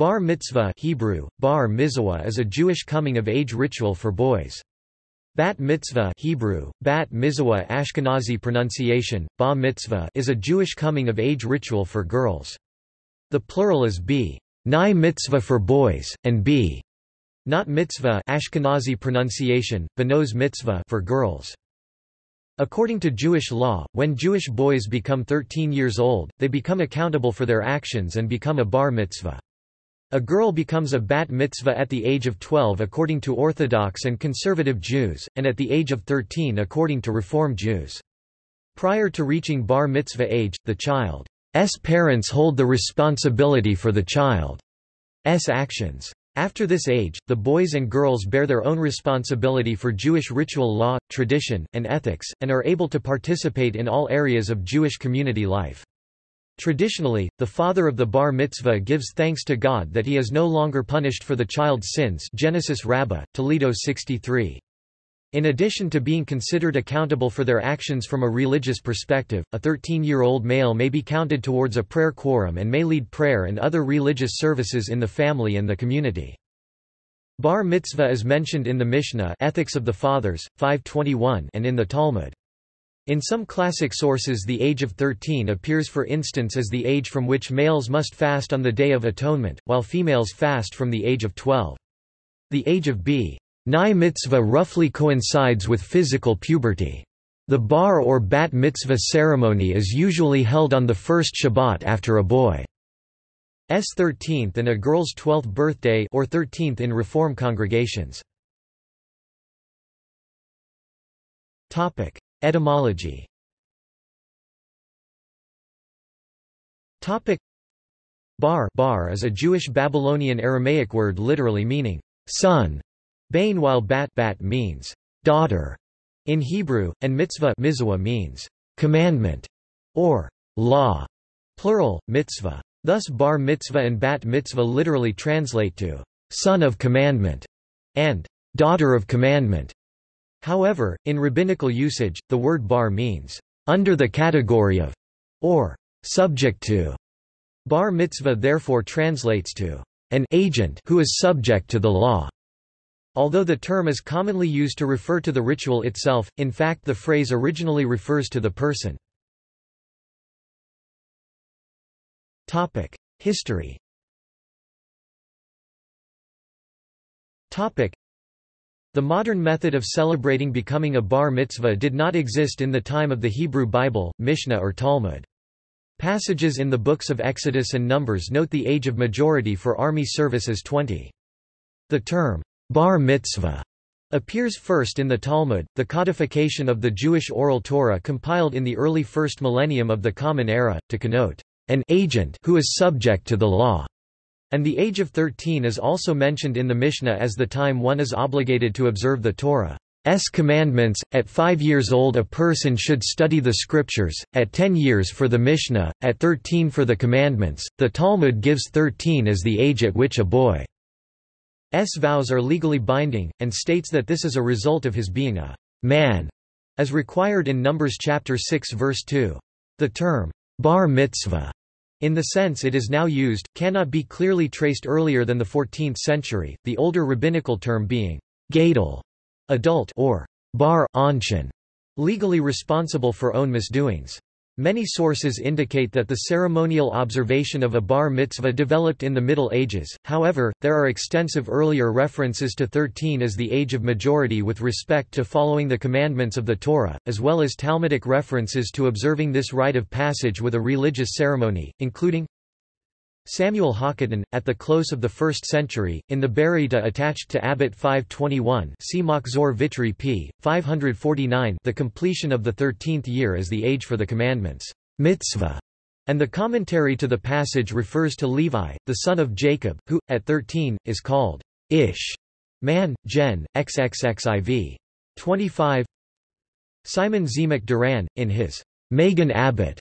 Bar mitzvah Hebrew, bar mizvah is a Jewish coming-of-age ritual for boys. Bat mitzvah Hebrew, bat mizvah Ashkenazi pronunciation, ba mitzvah is a Jewish coming-of-age ritual for girls. The plural is b. Ni mitzvah for boys, and b. Not mitzvah Ashkenazi pronunciation, banos mitzvah for girls. According to Jewish law, when Jewish boys become 13 years old, they become accountable for their actions and become a bar mitzvah. A girl becomes a bat mitzvah at the age of 12 according to Orthodox and conservative Jews, and at the age of 13 according to Reform Jews. Prior to reaching bar mitzvah age, the child's parents hold the responsibility for the child's actions. After this age, the boys and girls bear their own responsibility for Jewish ritual law, tradition, and ethics, and are able to participate in all areas of Jewish community life. Traditionally, the father of the bar mitzvah gives thanks to God that he is no longer punished for the child's sins Genesis Rabbah, Toledo 63. In addition to being considered accountable for their actions from a religious perspective, a 13-year-old male may be counted towards a prayer quorum and may lead prayer and other religious services in the family and the community. Bar mitzvah is mentioned in the Mishnah Ethics of the Fathers, 521 and in the Talmud. In some classic sources the age of 13 appears for instance as the age from which males must fast on the Day of Atonement, while females fast from the age of 12. The age of b. Ni mitzvah roughly coincides with physical puberty. The bar or bat mitzvah ceremony is usually held on the first Shabbat after a boy's 13th and a girl's 12th birthday or 13th in Reform congregations. Etymology. Bar, bar is a Jewish Babylonian Aramaic word literally meaning son, bain while bat, bat means daughter in Hebrew, and mitzvah means commandment or law, plural, mitzvah. Thus bar mitzvah and bat mitzvah literally translate to son of commandment and daughter of commandment. However, in rabbinical usage, the word bar means, under the category of, or subject to. Bar mitzvah therefore translates to, an agent who is subject to the law. Although the term is commonly used to refer to the ritual itself, in fact the phrase originally refers to the person. History the modern method of celebrating becoming a bar mitzvah did not exist in the time of the Hebrew Bible, Mishnah or Talmud. Passages in the books of Exodus and Numbers note the age of majority for army service as 20. The term, bar mitzvah, appears first in the Talmud, the codification of the Jewish oral Torah compiled in the early first millennium of the Common Era, to connote an agent who is subject to the law. And the age of 13 is also mentioned in the Mishnah as the time one is obligated to observe the Torah's commandments. At five years old, a person should study the scriptures, at 10 years for the Mishnah, at 13 for the commandments. The Talmud gives 13 as the age at which a boy's vows are legally binding, and states that this is a result of his being a man, as required in Numbers chapter 6 verse 2. The term bar mitzvah in the sense it is now used, cannot be clearly traced earlier than the 14th century, the older rabbinical term being gadol, adult or bar anshin, legally responsible for own misdoings. Many sources indicate that the ceremonial observation of a bar mitzvah developed in the Middle Ages, however, there are extensive earlier references to 13 as the age of majority with respect to following the commandments of the Torah, as well as Talmudic references to observing this rite of passage with a religious ceremony, including Samuel Hakaton, at the close of the 1st century, in the Baraita attached to Abbot 521 see Machzor Vitry p. 549 the completion of the thirteenth year is the age for the commandments mitzvah, and the commentary to the passage refers to Levi, the son of Jacob, who, at 13, is called Ish, man, gen, xxxiv. 25 Simon Zemek Duran, in his Magen Abbot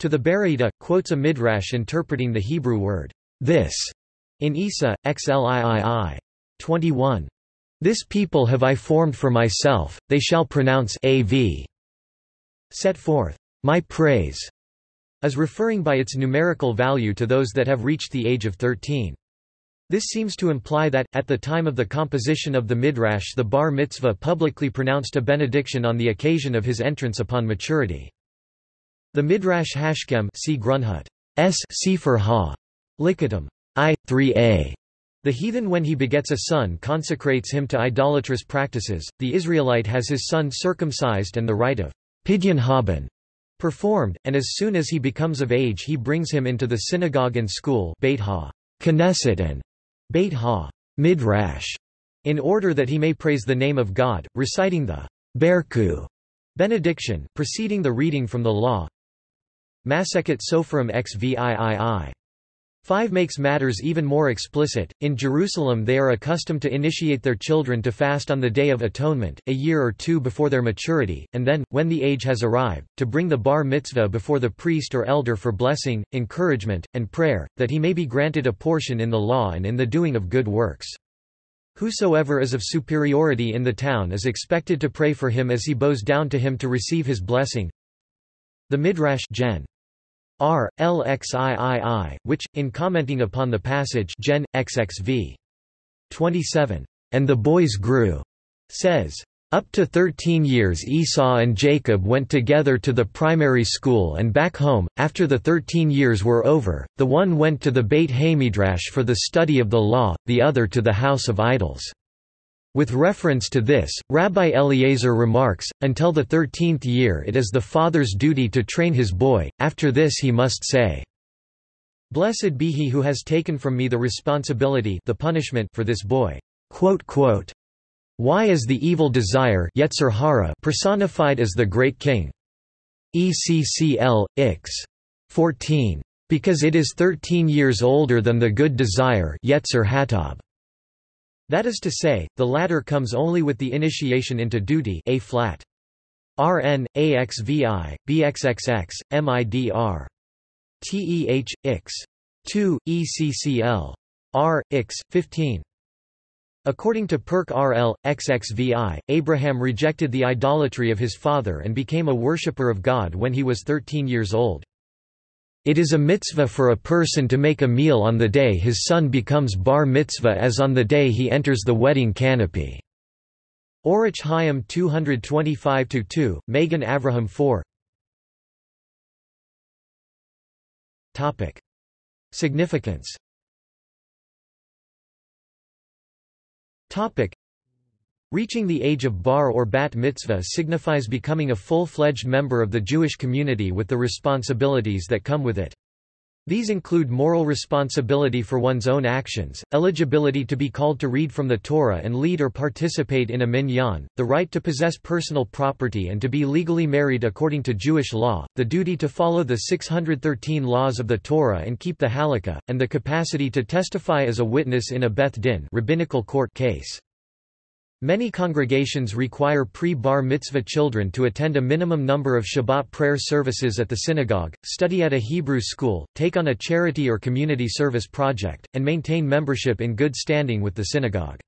to the Baraita, quotes a midrash interpreting the Hebrew word, this, in Isa, xliii. 21. This people have I formed for myself, they shall pronounce av. Set forth, my praise, as referring by its numerical value to those that have reached the age of 13. This seems to imply that, at the time of the composition of the Midrash the bar mitzvah publicly pronounced a benediction on the occasion of his entrance upon maturity. The Midrash Hashkem see Grunhut. S. Sefer Ha. Likatim. I. 3a. The heathen when he begets a son consecrates him to idolatrous practices, the Israelite has his son circumcised and the rite of Pidyon Haben performed, and as soon as he becomes of age he brings him into the synagogue and school Beit ha Knesset and Beit ha Midrash, in order that he may praise the name of God, reciting the Berku benediction, preceding the reading from the law. Maseket Sopharim xviii. 5 makes matters even more explicit. In Jerusalem, they are accustomed to initiate their children to fast on the Day of Atonement, a year or two before their maturity, and then, when the age has arrived, to bring the bar mitzvah before the priest or elder for blessing, encouragement, and prayer, that he may be granted a portion in the law and in the doing of good works. Whosoever is of superiority in the town is expected to pray for him as he bows down to him to receive his blessing. The Midrash Gen. R. LXIII, which, in commenting upon the passage Gen. XXV. 27, and the boys grew, says, up to 13 years Esau and Jacob went together to the primary school and back home. After the 13 years were over, the one went to the Beit Hamidrash for the study of the law, the other to the house of idols. With reference to this, Rabbi Eliezer remarks, until the thirteenth year it is the father's duty to train his boy, after this he must say, Blessed be he who has taken from me the responsibility the punishment for this boy. Why is the evil desire personified as the great king? ECCL, Ix. 14. Because it is thirteen years older than the good desire Yetzer Hatab. That is to say, the latter comes only with the initiation into duty A flat. Rn, AXVI, BXXX, MIDR. TEH, Ix. 2, ECCL. R, Ix, 15. According to Perk RL, XXVI, Abraham rejected the idolatry of his father and became a worshipper of God when he was 13 years old. It is a mitzvah for a person to make a meal on the day his son becomes bar mitzvah as on the day he enters the wedding canopy. Orach Chaim 225-2, Magen Avraham 4 Significance Reaching the age of bar or bat mitzvah signifies becoming a full-fledged member of the Jewish community with the responsibilities that come with it. These include moral responsibility for one's own actions, eligibility to be called to read from the Torah and lead or participate in a minyan, the right to possess personal property and to be legally married according to Jewish law, the duty to follow the 613 laws of the Torah and keep the halakha, and the capacity to testify as a witness in a Beth Din rabbinical court case. Many congregations require pre-bar mitzvah children to attend a minimum number of Shabbat prayer services at the synagogue, study at a Hebrew school, take on a charity or community service project, and maintain membership in good standing with the synagogue.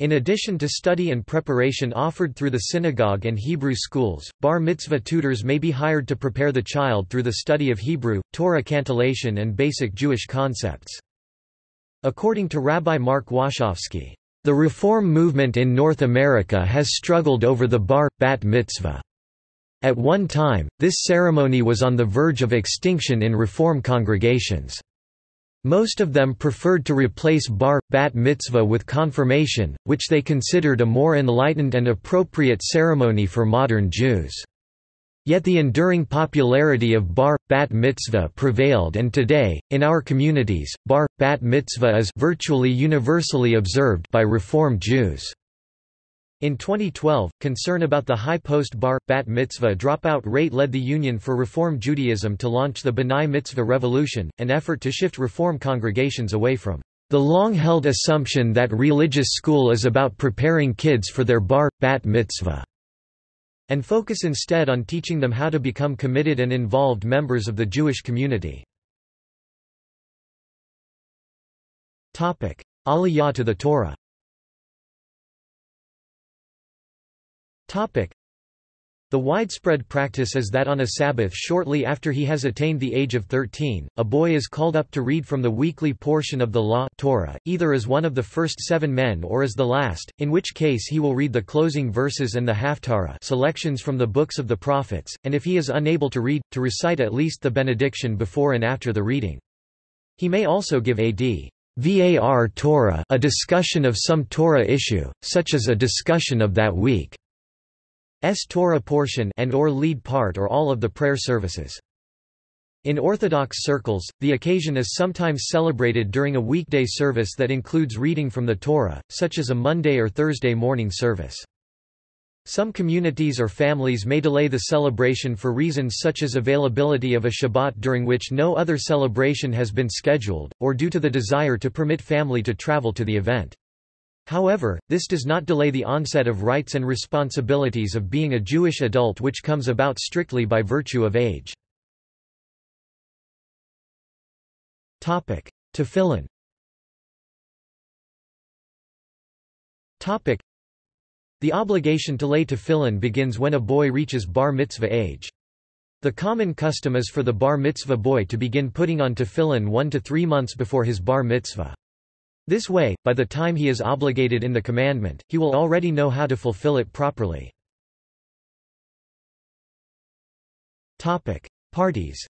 In addition to study and preparation offered through the synagogue and Hebrew schools, bar mitzvah tutors may be hired to prepare the child through the study of Hebrew, Torah cantillation and basic Jewish concepts. According to Rabbi Mark Washofsky, the Reform movement in North America has struggled over the bar, bat mitzvah. At one time, this ceremony was on the verge of extinction in Reform congregations. Most of them preferred to replace bar, bat mitzvah with confirmation, which they considered a more enlightened and appropriate ceremony for modern Jews. Yet the enduring popularity of bar, bat mitzvah prevailed and today, in our communities, bar, bat mitzvah is virtually universally observed by Reform Jews. In 2012, concern about the high post-bar, bat mitzvah dropout rate led the Union for Reform Judaism to launch the B'nai Mitzvah Revolution, an effort to shift Reform congregations away from the long-held assumption that religious school is about preparing kids for their bar, bat mitzvah and focus instead on teaching them how to become committed and involved members of the Jewish community. Aliyah to the Torah The widespread practice is that on a Sabbath shortly after he has attained the age of 13, a boy is called up to read from the weekly portion of the Law Torah, either as one of the first seven men or as the last, in which case he will read the closing verses and the Haftarah selections from the books of the prophets, and if he is unable to read, to recite at least the benediction before and after the reading. He may also give a d. Var Torah a discussion of some Torah issue, such as a discussion of that week. S Torah portion and or lead part or all of the prayer services. In Orthodox circles, the occasion is sometimes celebrated during a weekday service that includes reading from the Torah, such as a Monday or Thursday morning service. Some communities or families may delay the celebration for reasons such as availability of a Shabbat during which no other celebration has been scheduled, or due to the desire to permit family to travel to the event. However, this does not delay the onset of rights and responsibilities of being a Jewish adult which comes about strictly by virtue of age. Tefillin The obligation to lay tefillin begins when a boy reaches bar mitzvah age. The common custom is for the bar mitzvah boy to begin putting on tefillin one to three months before his bar mitzvah. This way, by the time he is obligated in the commandment, he will already know how to fulfill it properly. Parties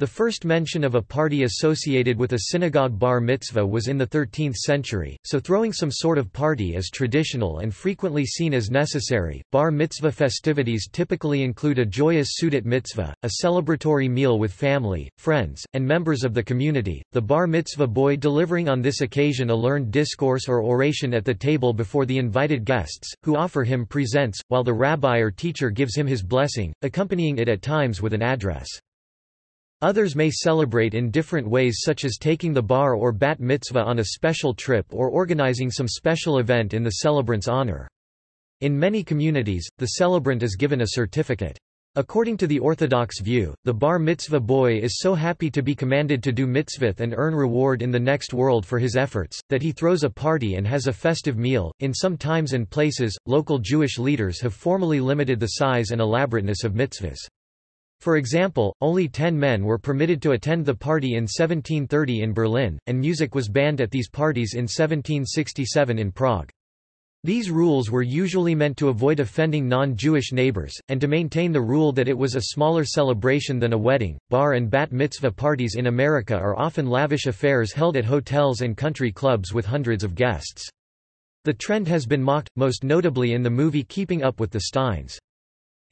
the first mention of a party associated with a synagogue bar mitzvah was in the 13th century, so throwing some sort of party is traditional and frequently seen as necessary. Bar mitzvah festivities typically include a joyous Seudat mitzvah, a celebratory meal with family, friends, and members of the community, the bar mitzvah boy delivering on this occasion a learned discourse or oration at the table before the invited guests, who offer him presents, while the rabbi or teacher gives him his blessing, accompanying it at times with an address. Others may celebrate in different ways such as taking the bar or bat mitzvah on a special trip or organizing some special event in the celebrant's honor. In many communities, the celebrant is given a certificate. According to the Orthodox view, the bar mitzvah boy is so happy to be commanded to do mitzvah and earn reward in the next world for his efforts, that he throws a party and has a festive meal. In some times and places, local Jewish leaders have formally limited the size and elaborateness of mitzvahs. For example, only ten men were permitted to attend the party in 1730 in Berlin, and music was banned at these parties in 1767 in Prague. These rules were usually meant to avoid offending non-Jewish neighbors, and to maintain the rule that it was a smaller celebration than a wedding. Bar and bat mitzvah parties in America are often lavish affairs held at hotels and country clubs with hundreds of guests. The trend has been mocked, most notably in the movie Keeping Up with the Steins.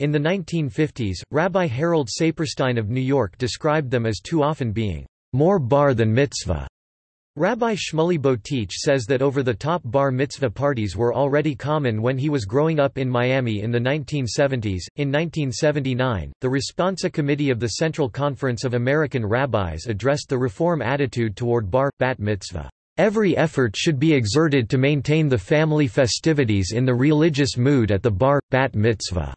In the 1950s, Rabbi Harold Saperstein of New York described them as too often being more bar than mitzvah. Rabbi Shmuley Boteach says that over-the-top bar mitzvah parties were already common when he was growing up in Miami in the 1970s. In 1979, the Responsa Committee of the Central Conference of American Rabbis addressed the reform attitude toward bar bat mitzvah. Every effort should be exerted to maintain the family festivities in the religious mood at the bar bat mitzvah.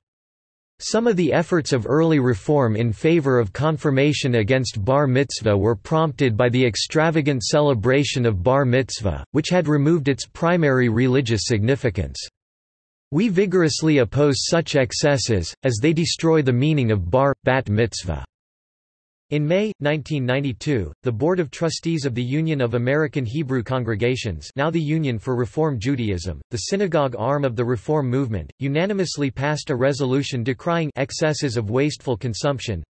Some of the efforts of early reform in favor of confirmation against bar mitzvah were prompted by the extravagant celebration of bar mitzvah, which had removed its primary religious significance. We vigorously oppose such excesses, as they destroy the meaning of bar, bat mitzvah. In May, 1992, the Board of Trustees of the Union of American Hebrew Congregations now the Union for Reform Judaism, the synagogue arm of the Reform movement, unanimously passed a resolution decrying excesses of wasteful consumption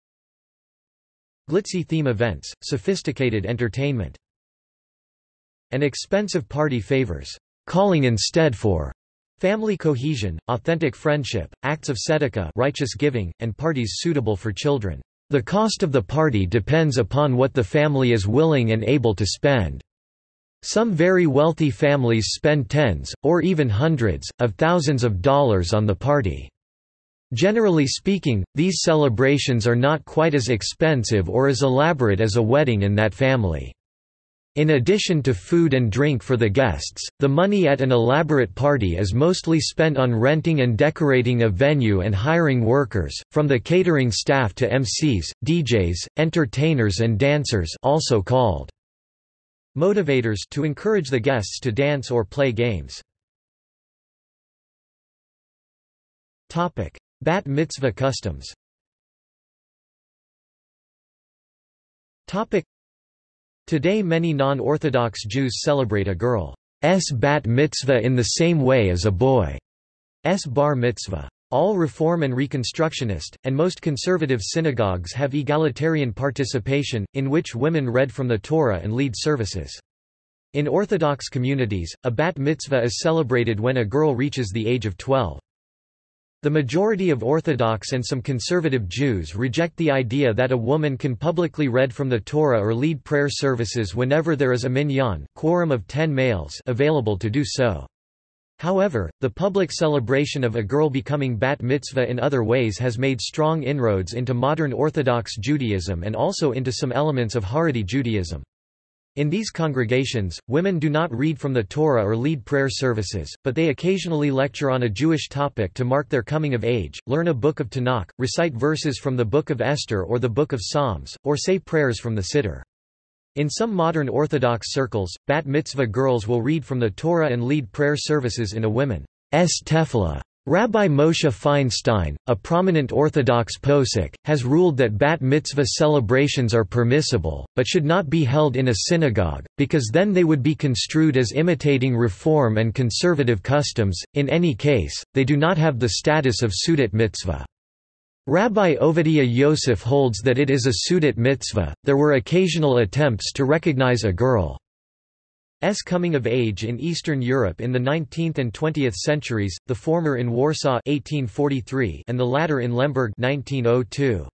glitzy theme events, sophisticated entertainment, and expensive party favors, calling instead for family cohesion, authentic friendship, acts of tzedakah righteous giving, and parties suitable for children. The cost of the party depends upon what the family is willing and able to spend. Some very wealthy families spend tens, or even hundreds, of thousands of dollars on the party. Generally speaking, these celebrations are not quite as expensive or as elaborate as a wedding in that family. In addition to food and drink for the guests, the money at an elaborate party is mostly spent on renting and decorating a venue and hiring workers, from the catering staff to MCs, DJs, entertainers and dancers also called motivators to encourage the guests to dance or play games. Bat mitzvah customs Today many non-Orthodox Jews celebrate a girl's bat mitzvah in the same way as a boy's bar mitzvah. All Reform and Reconstructionist, and most conservative synagogues have egalitarian participation, in which women read from the Torah and lead services. In Orthodox communities, a bat mitzvah is celebrated when a girl reaches the age of 12. The majority of Orthodox and some conservative Jews reject the idea that a woman can publicly read from the Torah or lead prayer services whenever there is a minyan quorum of ten males available to do so. However, the public celebration of a girl becoming bat mitzvah in other ways has made strong inroads into modern Orthodox Judaism and also into some elements of Haredi Judaism. In these congregations, women do not read from the Torah or lead prayer services, but they occasionally lecture on a Jewish topic to mark their coming of age, learn a book of Tanakh, recite verses from the Book of Esther or the Book of Psalms, or say prayers from the Siddur. In some modern Orthodox circles, bat mitzvah girls will read from the Torah and lead prayer services in a women's tefillah. Rabbi Moshe Feinstein, a prominent Orthodox posek, has ruled that bat mitzvah celebrations are permissible, but should not be held in a synagogue, because then they would be construed as imitating reform and conservative customs. In any case, they do not have the status of Seudat mitzvah. Rabbi Ovadia Yosef holds that it is a Seudat mitzvah. There were occasional attempts to recognize a girl S coming of age in Eastern Europe in the 19th and 20th centuries, the former in Warsaw 1843 and the latter in Lemberg 1902.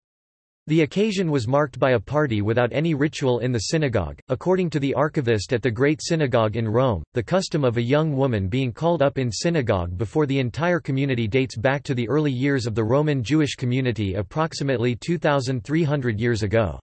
The occasion was marked by a party without any ritual in the synagogue. According to the archivist at the Great Synagogue in Rome, the custom of a young woman being called up in synagogue before the entire community dates back to the early years of the Roman Jewish community approximately 2,300 years ago.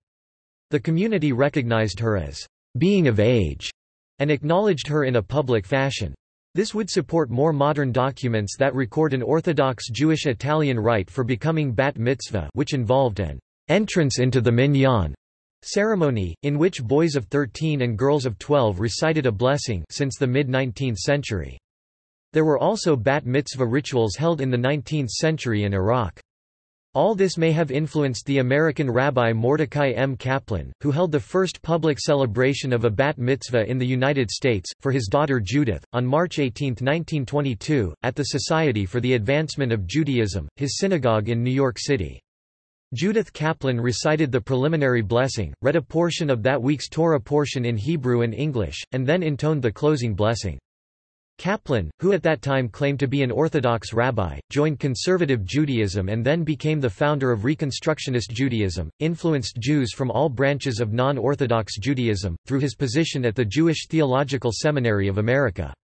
The community recognized her as being of age and acknowledged her in a public fashion. This would support more modern documents that record an Orthodox Jewish Italian rite for becoming bat mitzvah which involved an entrance into the minyan ceremony, in which boys of 13 and girls of 12 recited a blessing since the mid-19th century. There were also bat mitzvah rituals held in the 19th century in Iraq. All this may have influenced the American rabbi Mordecai M. Kaplan, who held the first public celebration of a bat mitzvah in the United States, for his daughter Judith, on March 18, 1922, at the Society for the Advancement of Judaism, his synagogue in New York City. Judith Kaplan recited the preliminary blessing, read a portion of that week's Torah portion in Hebrew and English, and then intoned the closing blessing. Kaplan, who at that time claimed to be an Orthodox rabbi, joined conservative Judaism and then became the founder of Reconstructionist Judaism, influenced Jews from all branches of non-Orthodox Judaism, through his position at the Jewish Theological Seminary of America.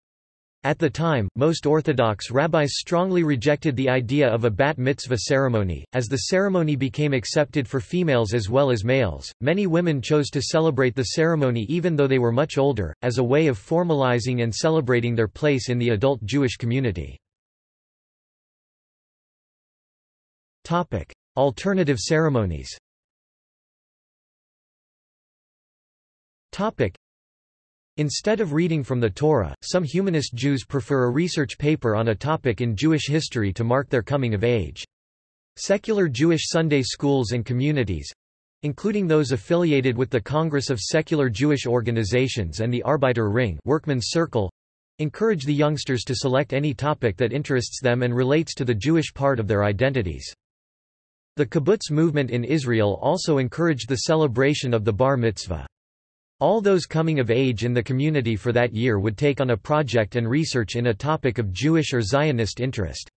At the time, most Orthodox rabbis strongly rejected the idea of a bat mitzvah ceremony. As the ceremony became accepted for females as well as males, many women chose to celebrate the ceremony even though they were much older, as a way of formalizing and celebrating their place in the adult Jewish community. Alternative ceremonies Instead of reading from the Torah, some humanist Jews prefer a research paper on a topic in Jewish history to mark their coming of age. Secular Jewish Sunday schools and communities—including those affiliated with the Congress of Secular Jewish Organizations and the Arbeiter Ring Workman's Circle, encourage the youngsters to select any topic that interests them and relates to the Jewish part of their identities. The kibbutz movement in Israel also encouraged the celebration of the bar mitzvah. All those coming of age in the community for that year would take on a project and research in a topic of Jewish or Zionist interest.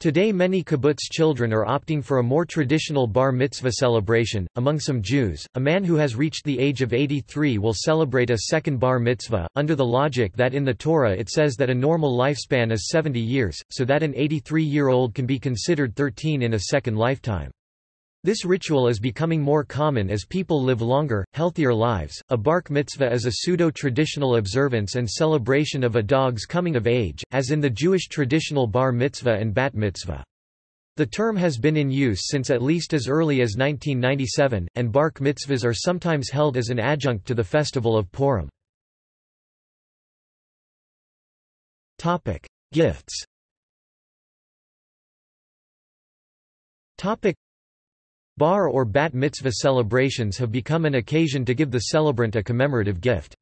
Today many kibbutz children are opting for a more traditional bar mitzvah celebration. Among some Jews, a man who has reached the age of 83 will celebrate a second bar mitzvah, under the logic that in the Torah it says that a normal lifespan is 70 years, so that an 83-year-old can be considered 13 in a second lifetime. This ritual is becoming more common as people live longer, healthier lives. A bark mitzvah is a pseudo traditional observance and celebration of a dog's coming of age, as in the Jewish traditional bar mitzvah and bat mitzvah. The term has been in use since at least as early as 1997, and bark mitzvahs are sometimes held as an adjunct to the festival of Purim. Gifts Topic. Bar or bat mitzvah celebrations have become an occasion to give the celebrant a commemorative gift.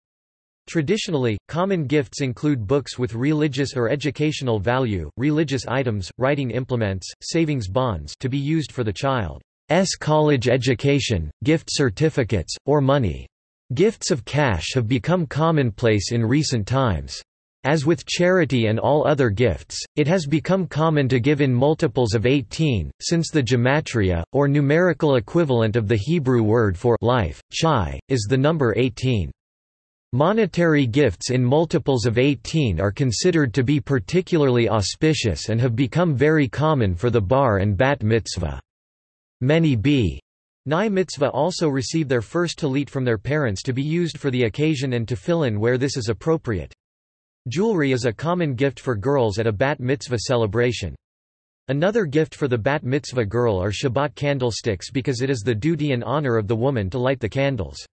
Traditionally, common gifts include books with religious or educational value, religious items, writing implements, savings bonds to be used for the child's college education, gift certificates, or money. Gifts of cash have become commonplace in recent times. As with charity and all other gifts, it has become common to give in multiples of 18, since the gematria, or numerical equivalent of the Hebrew word for life, chai, is the number 18. Monetary gifts in multiples of 18 are considered to be particularly auspicious and have become very common for the bar and bat mitzvah. Many b. Nai mitzvah also receive their first talit from their parents to be used for the occasion and to fill in where this is appropriate. Jewelry is a common gift for girls at a bat mitzvah celebration. Another gift for the bat mitzvah girl are Shabbat candlesticks because it is the duty and honor of the woman to light the candles.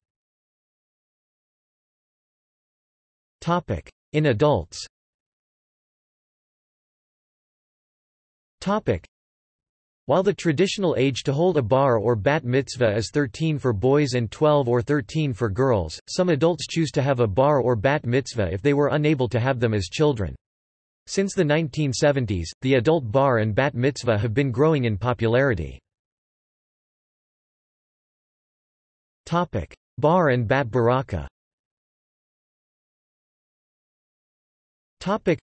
In adults While the traditional age to hold a bar or bat mitzvah is 13 for boys and 12 or 13 for girls, some adults choose to have a bar or bat mitzvah if they were unable to have them as children. Since the 1970s, the adult bar and bat mitzvah have been growing in popularity. Bar and bat baraka Topic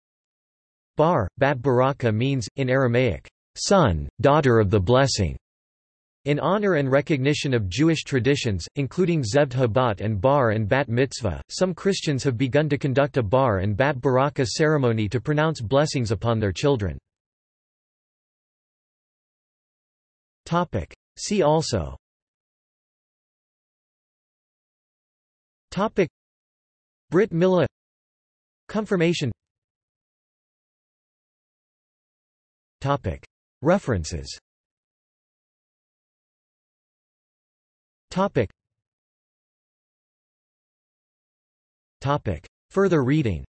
Bar, Bat Baraka means, in Aramaic, son, daughter of the blessing. In honor and recognition of Jewish traditions, including Zevd Habat and Bar and Bat Mitzvah, some Christians have begun to conduct a Bar and Bat Baraka ceremony to pronounce blessings upon their children. See also. Topic. Brit Milah. Confirmation References Topic Topic Further reading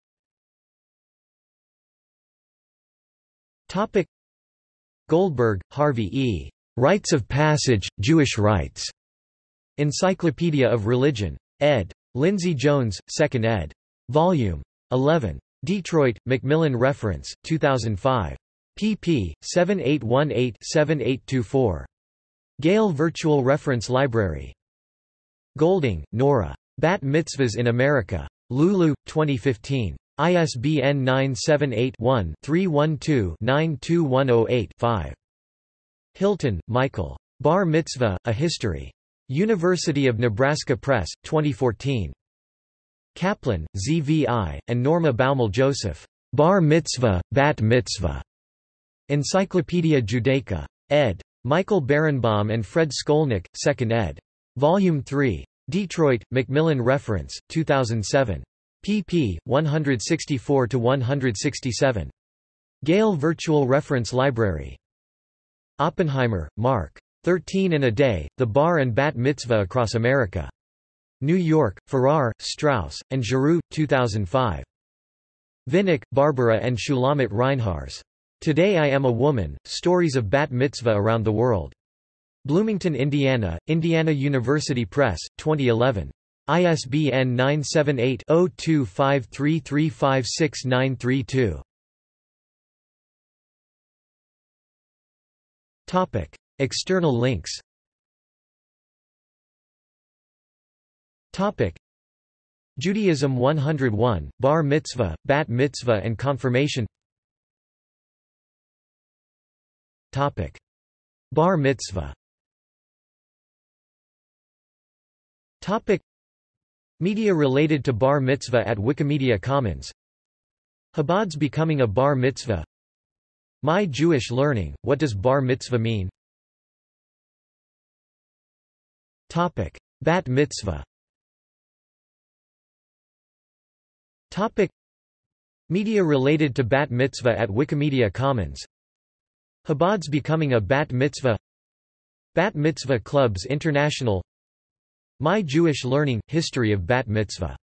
Topic Goldberg, Harvey E. Rites of Passage, Jewish Rites. Encyclopedia of Religion. ed. Lindsay Jones, 2nd ed. Volume 11. Detroit, Macmillan Reference, 2005 pp. 7818-7824. Gale Virtual Reference Library. Golding, Nora. Bat Mitzvahs in America. Lulu, 2015. ISBN 978-1-312-92108-5. Hilton, Michael. Bar Mitzvah, A History. University of Nebraska Press, 2014. Kaplan, ZVI, and Norma Baumel Joseph. Bar Mitzvah, Bat Mitzvah. Encyclopædia Judaica. ed. Michael Berenbaum and Fred Skolnick, 2nd ed. Volume 3. Detroit, Macmillan Reference, 2007. pp. 164–167. Gale Virtual Reference Library. Oppenheimer, Mark. 13 and a Day, The Bar and Bat Mitzvah Across America. New York, Farrar, Straus, and Giroux, 2005. Vinick, Barbara and Shulamit Reinharz. Today I Am a Woman, Stories of Bat Mitzvah Around the World. Bloomington, Indiana, Indiana University Press, 2011. ISBN 978-0253356932. External links Topic: Judaism 101, Bar Mitzvah, Bat Mitzvah and Confirmation Topic. Bar mitzvah Topic. Media related to bar mitzvah at Wikimedia Commons Chabad's becoming a bar mitzvah My Jewish learning, what does bar mitzvah mean? Topic. Bat mitzvah Topic. Media related to bat mitzvah at Wikimedia Commons Chabad's becoming a bat mitzvah Bat Mitzvah Clubs International My Jewish Learning – History of Bat Mitzvah